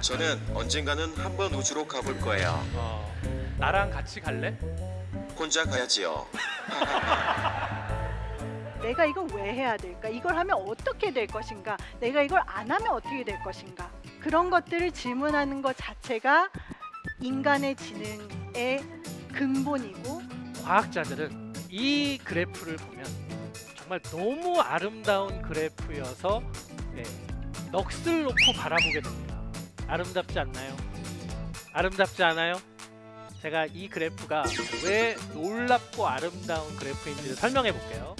저는 언젠가는 한번 우주로 가볼 거예요. 어, 나랑 같이 갈래? 혼자 가야지요. 내가 이걸 왜 해야 될까? 이걸 하면 어떻게 될 것인가? 내가 이걸 안 하면 어떻게 될 것인가? 그런 것들을 질문하는 것 자체가 인간의 지능의 근본이고 과학자들은 이 그래프를 보면 정말 너무 아름다운 그래프여서 네, 넋을 놓고 바라보게 됩니다. 아름답지 않나요? 아름답지 않아요? 제가 이 그래프가 왜 놀랍고 아름다운 그래프인지를 설명해 볼게요.